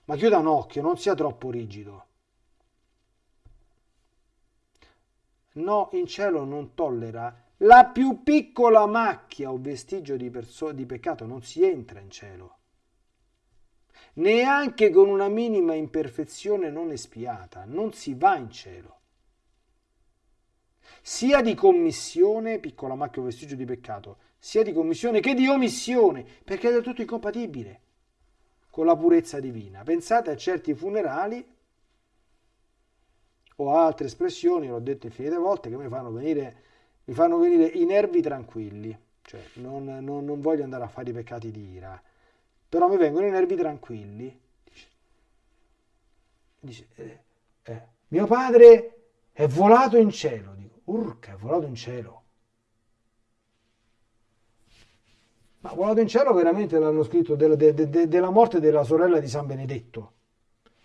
ma chiuda un occhio, non sia troppo rigido. No, in cielo non tollera la più piccola macchia o vestigio di, di peccato, non si entra in cielo. Neanche con una minima imperfezione non espiata, non si va in cielo. Sia di commissione, piccola macchia o vestigio di peccato, sia di commissione che di omissione, perché è del tutto incompatibile con la purezza divina. Pensate a certi funerali o altre espressioni, l'ho detto infinite volte, che mi fanno venire, mi fanno venire i nervi tranquilli, cioè non, non, non voglio andare a fare i peccati di ira, però mi vengono i nervi tranquilli. Dice, dice eh, eh, mio padre è volato in cielo, dico, urca, è volato in cielo. Ma volato in cielo veramente l'hanno scritto della, de, de, della morte della sorella di San Benedetto,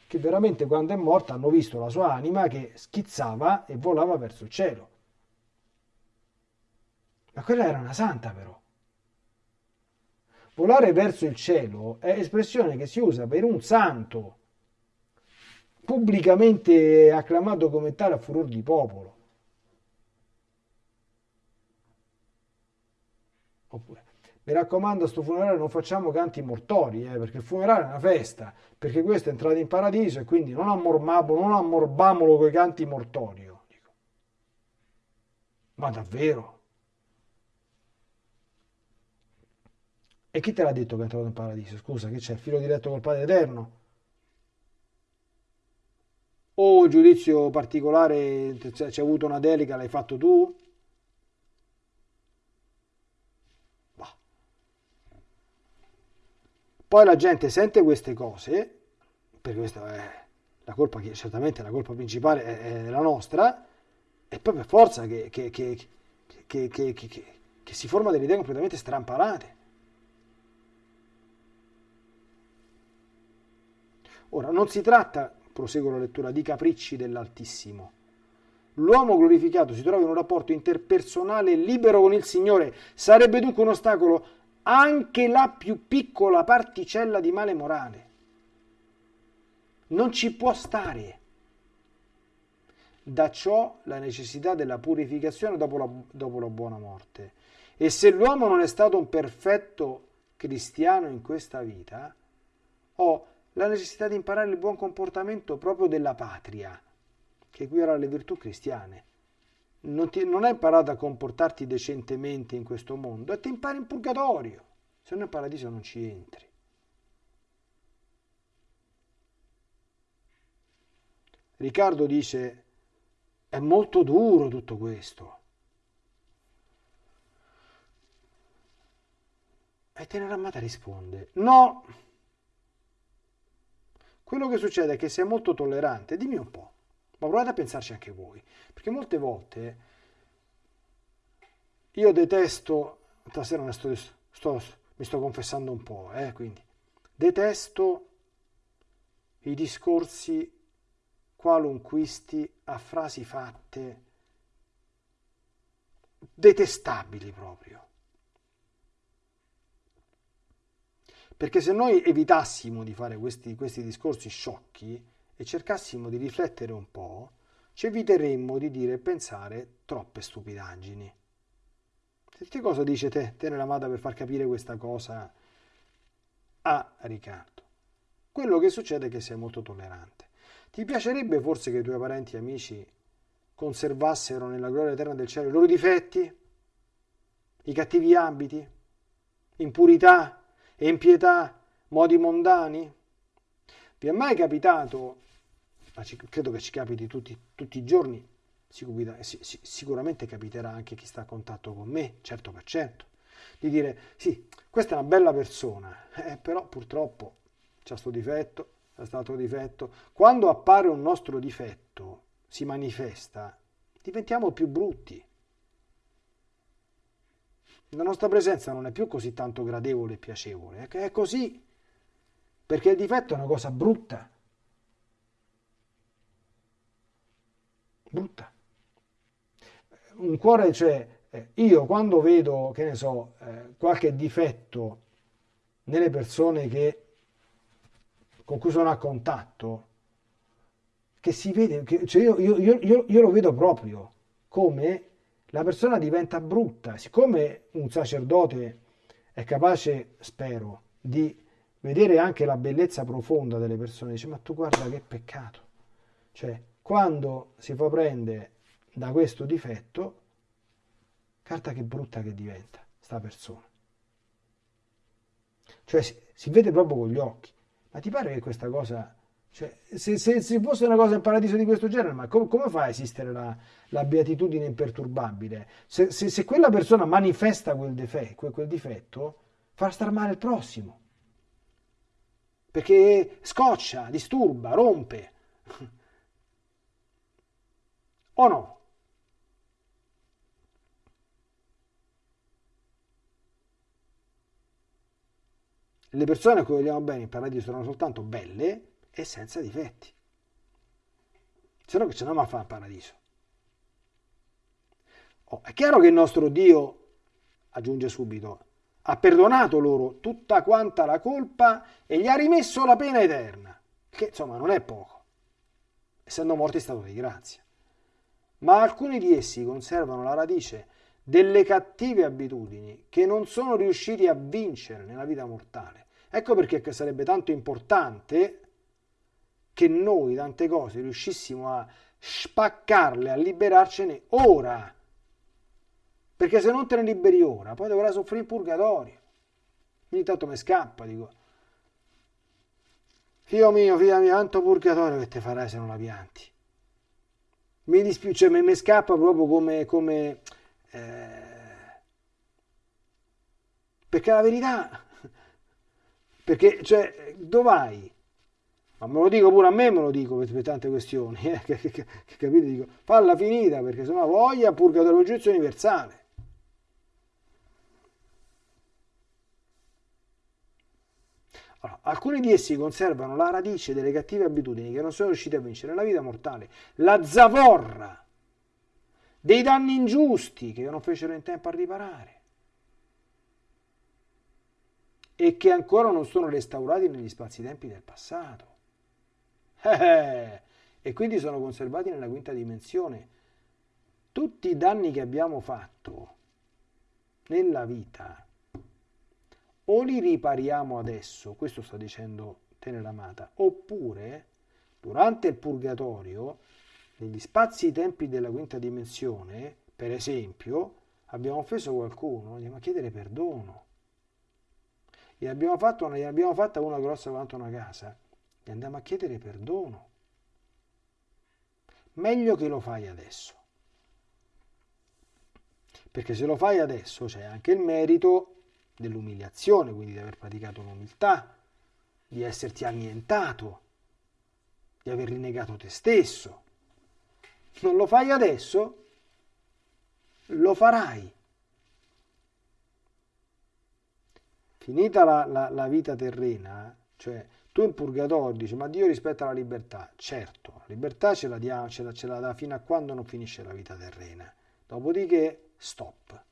che veramente quando è morta hanno visto la sua anima che schizzava e volava verso il cielo. Ma quella era una santa però. Volare verso il cielo è espressione che si usa per un santo, pubblicamente acclamato come tale a furor di popolo. Oppure mi raccomando, a sto funerale non facciamo canti mortori, eh, perché il funerale è una festa, perché questo è entrato in paradiso e quindi non, ammorbamolo, non ammorbamolo con i canti mortori. Dico. Ma davvero? E chi te l'ha detto che è entrato in paradiso? Scusa, che c'è? Il filo diretto col Padre Eterno? O giudizio particolare, c'è avuto una delega, l'hai fatto tu? Poi la gente sente queste cose, perché questa è la colpa, che certamente la colpa principale è, è la nostra, e poi per forza che, che, che, che si forma delle idee completamente strampalate. Ora, non si tratta, proseguo la lettura, di capricci dell'Altissimo. L'uomo glorificato si trova in un rapporto interpersonale libero con il Signore. Sarebbe dunque un ostacolo anche la più piccola particella di male morale. Non ci può stare. Da ciò la necessità della purificazione dopo la, dopo la buona morte. E se l'uomo non è stato un perfetto cristiano in questa vita, ho la necessità di imparare il buon comportamento proprio della patria, che equivale alle virtù cristiane non, ti, non hai imparato a comportarti decentemente in questo mondo e ti impari in purgatorio. Se no in paradiso non ci entri. Riccardo dice, è molto duro tutto questo. E Teneramata risponde, no, quello che succede è che sei molto tollerante, dimmi un po'. Ma provate a pensarci anche voi, perché molte volte io detesto, stasera ne sto, sto, mi sto confessando un po', eh, quindi detesto i discorsi qualunquisti a frasi fatte detestabili proprio. Perché se noi evitassimo di fare questi, questi discorsi sciocchi, e cercassimo di riflettere un po', ci eviteremmo di dire e pensare troppe stupidaggini. Che cosa dice te, te nella Mada, per far capire questa cosa a Riccardo? Quello che succede è che sei molto tollerante. Ti piacerebbe forse che i tuoi parenti e amici conservassero nella gloria eterna del cielo i loro difetti, i cattivi abiti, impurità, impietà, modi mondani? Vi è mai capitato ma ci, credo che ci capiti tutti, tutti i giorni, sicuramente capiterà anche chi sta a contatto con me, certo per certo, di dire sì, questa è una bella persona, eh, però purtroppo c'è sto difetto, c'è stato difetto. Quando appare un nostro difetto, si manifesta, diventiamo più brutti. La nostra presenza non è più così tanto gradevole e piacevole, è così, perché il difetto è una cosa brutta. Brutta. Un cuore, cioè, eh, io quando vedo, che ne so, eh, qualche difetto nelle persone che, con cui sono a contatto, che si vede, che, cioè io, io, io, io lo vedo proprio come la persona diventa brutta. Siccome un sacerdote è capace, spero, di vedere anche la bellezza profonda delle persone, dice ma tu guarda che peccato. Cioè, quando si fa prendere da questo difetto, carta che brutta che diventa sta persona. Cioè si, si vede proprio con gli occhi. Ma ti pare che questa cosa cioè, se, se, se, fosse una cosa in paradiso di questo genere, ma com, come fa a esistere la, la beatitudine imperturbabile? Se, se, quella persona manifesta quel, defe, quel, quel difetto, fa star male il prossimo. Perché scoccia, disturba, rompe. O no? Le persone a cui vogliamo bene in paradiso sono soltanto belle e senza difetti. Se no che ce n'è a fare il paradiso. Oh, è chiaro che il nostro Dio, aggiunge subito, ha perdonato loro tutta quanta la colpa e gli ha rimesso la pena eterna, che insomma non è poco, essendo morti in stato di grazia. Ma alcuni di essi conservano la radice delle cattive abitudini che non sono riusciti a vincere nella vita mortale. Ecco perché sarebbe tanto importante che noi tante cose riuscissimo a spaccarle, a liberarcene ora. Perché se non te ne liberi ora, poi dovrai soffrire in purgatorio. Ogni tanto mi scappa, dico. Figlio mio, figlia mia, tanto purgatorio che te farai se non la pianti. Mi dispiace, cioè, mi, mi scappa proprio come... come eh, perché la verità... Perché, cioè, dov'hai? ma me lo dico pure a me, me lo dico per, per tante questioni, eh, che, che, che, capite? Dico, falla finita perché sennò voglia purgatorio giudizio universale. Allora, alcuni di essi conservano la radice delle cattive abitudini che non sono riusciti a vincere nella vita mortale, la zavorra dei danni ingiusti che non fecero in tempo a riparare e che ancora non sono restaurati negli spazi-tempi del passato. E quindi sono conservati nella quinta dimensione. Tutti i danni che abbiamo fatto nella vita o li ripariamo adesso, questo sta dicendo Tenera Amata, oppure durante il purgatorio, negli spazi tempi della quinta dimensione, per esempio, abbiamo offeso qualcuno, andiamo a chiedere perdono. E abbiamo fatto, ne abbiamo fatta una grossa quanto una casa e andiamo a chiedere perdono. Meglio che lo fai adesso. Perché se lo fai adesso c'è anche il merito dell'umiliazione, quindi di aver praticato l'umiltà, di esserti annientato, di aver rinnegato te stesso. Non lo fai adesso? Lo farai. Finita la, la, la vita terrena, cioè tu in purgatorio dici, ma Dio rispetta la libertà. Certo, la libertà ce la, dia, ce, la, ce la dà fino a quando non finisce la vita terrena. Dopodiché, stop.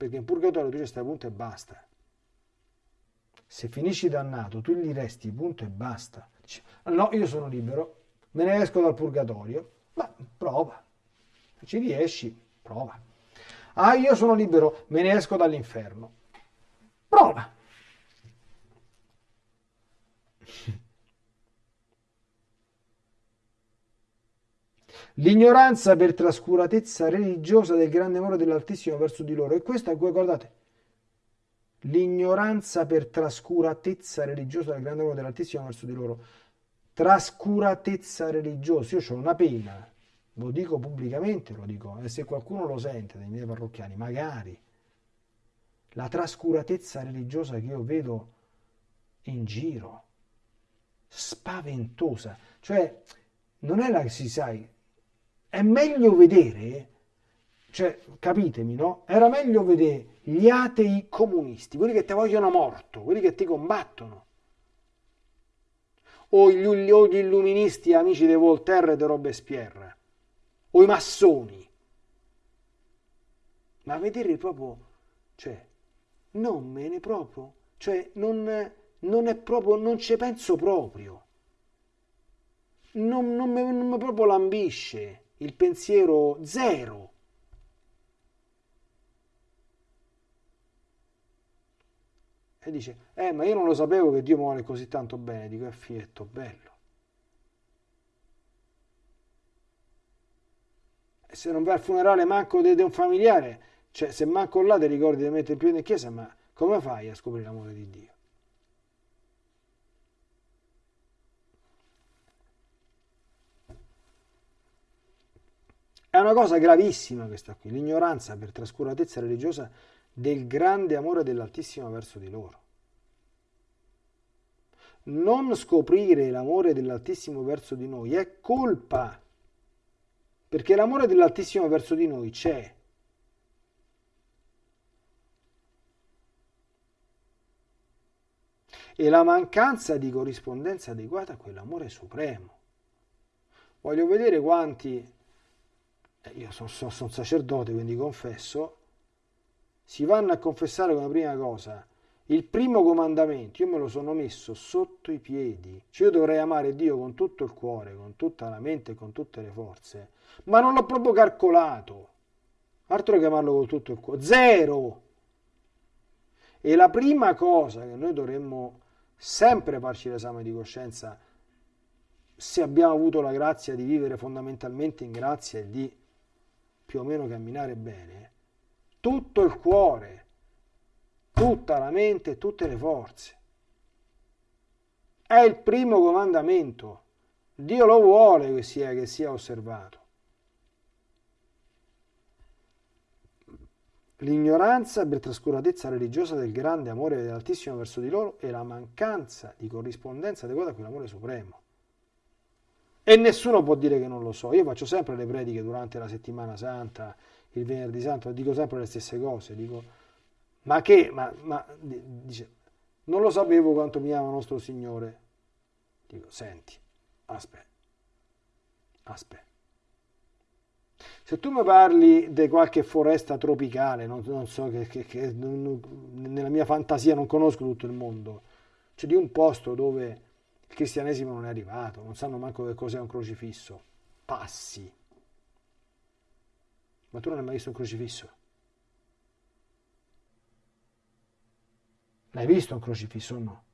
Perché in purgatorio tu ci stai punto e basta. Se finisci dannato, tu gli resti punto e basta. Dici, no, io sono libero, me ne esco dal purgatorio. Ma prova. Ci riesci, prova. Ah, io sono libero, me ne esco dall'inferno. Prova. L'ignoranza per trascuratezza religiosa del grande amore dell'Altissimo verso di loro. E questo, guardate, l'ignoranza per trascuratezza religiosa del grande amore dell'Altissimo verso di loro. Trascuratezza religiosa. Io ho una pena, lo dico pubblicamente, lo dico, e se qualcuno lo sente dei miei parrocchiani, magari. La trascuratezza religiosa che io vedo in giro spaventosa. Cioè, non è la che si sai, è meglio vedere, cioè, capitemi, no? Era meglio vedere gli atei comunisti, quelli che ti vogliono morto, quelli che ti combattono. O gli, o gli illuministi amici di Voltaire e di Robespierre, o i massoni. Ma vedere proprio, cioè, non me ne proprio, cioè, non, non è proprio, non ci penso proprio. Non, non, me, non mi proprio lambisce il pensiero zero. E dice, eh, ma io non lo sapevo che Dio mi vuole così tanto bene. Dico, è fietto, bello. E se non vai al funerale manco di un familiare, cioè se manco là ti ricordi di mettere il piede in chiesa, ma come fai a scoprire l'amore di Dio? È una cosa gravissima questa qui, l'ignoranza per trascuratezza religiosa del grande amore dell'Altissimo verso di loro. Non scoprire l'amore dell'Altissimo verso di noi è colpa, perché l'amore dell'Altissimo verso di noi c'è. E la mancanza di corrispondenza adeguata a quell'amore supremo. Voglio vedere quanti io sono, sono, sono sacerdote, quindi confesso, si vanno a confessare come prima cosa. Il primo comandamento, io me lo sono messo sotto i piedi, cioè io dovrei amare Dio con tutto il cuore, con tutta la mente con tutte le forze, ma non l'ho proprio calcolato, altro che amarlo con tutto il cuore, zero! E la prima cosa che noi dovremmo sempre farci l'esame di coscienza, se abbiamo avuto la grazia di vivere fondamentalmente in grazia e di più o meno camminare bene, tutto il cuore, tutta la mente, tutte le forze. È il primo comandamento. Dio lo vuole che sia, che sia osservato. L'ignoranza per trascuratezza religiosa del grande amore dell'Altissimo verso di loro e la mancanza di corrispondenza adeguata a quell'amore supremo. E nessuno può dire che non lo so. Io faccio sempre le prediche durante la settimana santa, il venerdì santo, dico sempre le stesse cose. Dico, ma che? Ma, ma dice, non lo sapevo quanto mi ama nostro Signore. Dico, senti, aspetta, aspetta. Se tu mi parli di qualche foresta tropicale, non, non so che, che, che non, nella mia fantasia non conosco tutto il mondo, cioè di un posto dove il cristianesimo non è arrivato, non sanno manco che cos'è un crocifisso. Passi. Ma tu non hai mai visto un crocifisso? L'hai visto un crocifisso o no?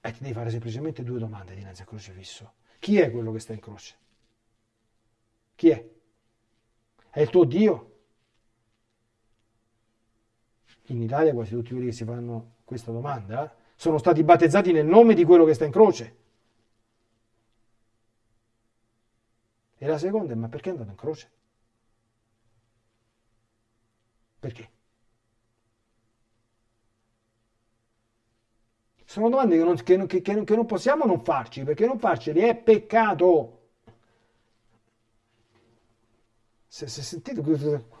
E ti devi fare semplicemente due domande dinanzi al crocifisso. Chi è quello che sta in croce? Chi è? È il tuo Dio? In Italia quasi tutti quelli che si fanno questa domanda eh, sono stati battezzati nel nome di quello che sta in croce. E la seconda è, ma perché è andato in croce? Perché? Sono domande che non, che, che, che non possiamo non farci, perché non farceli è peccato. Se, se sentite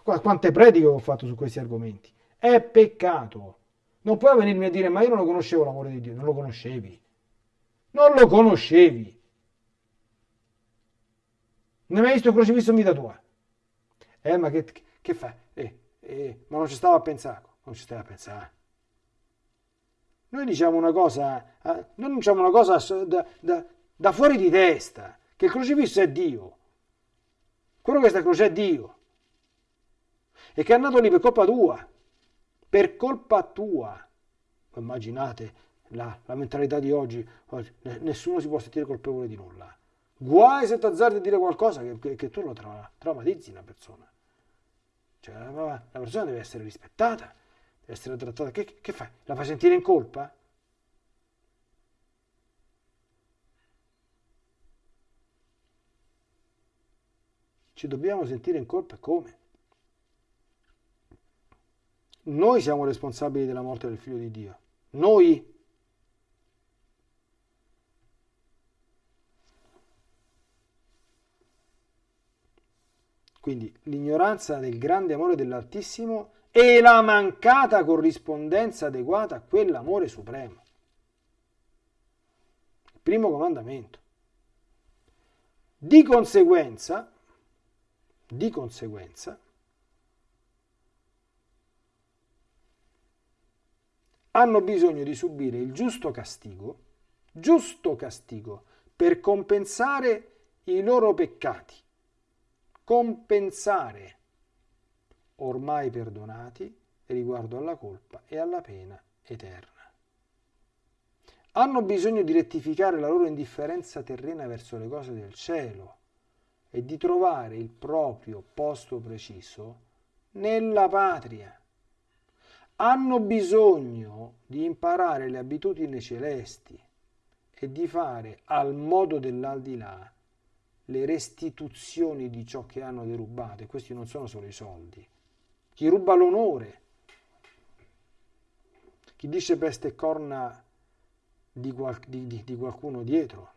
quante prediche ho fatto su questi argomenti, è peccato. Non puoi venirmi a dire, ma io non lo conoscevo l'amore di Dio, non lo conoscevi. Non lo conoscevi. Non hai mai visto il crocifisso in vita tua? Eh, ma che, che fai? Eh, eh, ma non ci stavo a pensare. Non ci stavo a pensare. Noi diciamo una cosa, eh, noi diciamo una cosa da, da, da fuori di testa, che il crocifisso è Dio. Quello che sta croce è Dio. E che è andato lì per colpa tua per colpa tua. Immaginate la, la mentalità di oggi, nessuno si può sentire colpevole di nulla. Guai se ti azzardi a dire qualcosa che, che, che tu lo tra, traumatizzi una persona. Cioè, la, la, persona deve essere rispettata, deve essere trattata. Che, che fai? La fai sentire in colpa? Ci dobbiamo sentire in colpa come? Noi siamo responsabili della morte del figlio di Dio. Noi. Quindi l'ignoranza del grande amore dell'Altissimo e la mancata corrispondenza adeguata a quell'amore supremo. Il primo comandamento. Di conseguenza, di conseguenza, hanno bisogno di subire il giusto castigo, giusto castigo, per compensare i loro peccati compensare ormai perdonati riguardo alla colpa e alla pena eterna. Hanno bisogno di rettificare la loro indifferenza terrena verso le cose del cielo e di trovare il proprio posto preciso nella patria. Hanno bisogno di imparare le abitudini celesti e di fare al modo dell'aldilà le restituzioni di ciò che hanno derubato, e questi non sono solo i soldi. Chi ruba l'onore, chi dice peste e corna di, qual, di, di, di qualcuno dietro.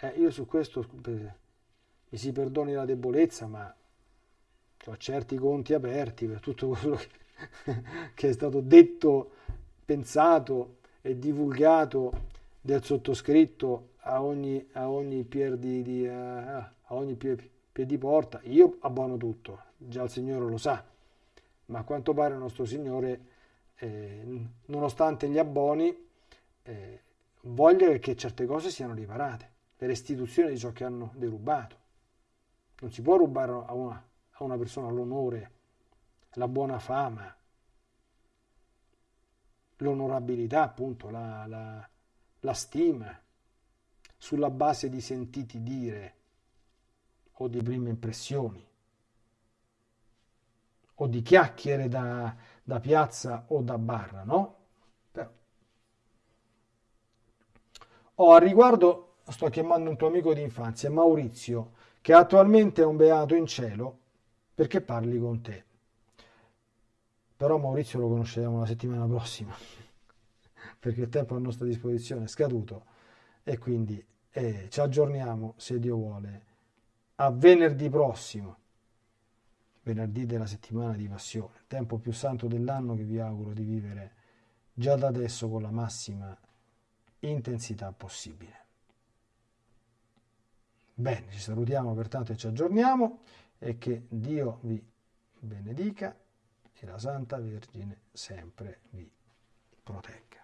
Eh, io su questo mi si perdoni la debolezza, ma ho certi conti aperti per tutto quello che, che è stato detto, pensato e divulgato del sottoscritto a ogni, a ogni pier di, di uh, a ogni pier, pier di porta, io abbono tutto, già il Signore lo sa, ma a quanto pare il nostro Signore, eh, nonostante gli abboni, eh, voglia che certe cose siano riparate, le restituzioni di ciò che hanno derubato. Non si può rubare a una, a una persona l'onore, la buona fama, l'onorabilità, appunto, la, la, la stima sulla base di sentiti dire o di prime impressioni o di chiacchiere da, da piazza o da barra, no? Però. Oh, a riguardo sto chiamando un tuo amico di infanzia, Maurizio, che attualmente è un beato in cielo perché parli con te. Però Maurizio lo conosceremo la settimana prossima, perché il tempo a nostra disposizione è scaduto e quindi eh, ci aggiorniamo, se Dio vuole, a venerdì prossimo, venerdì della settimana di passione, tempo più santo dell'anno che vi auguro di vivere già da adesso con la massima intensità possibile. Bene, ci salutiamo pertanto e ci aggiorniamo e che Dio vi benedica e la Santa Vergine sempre vi protegga.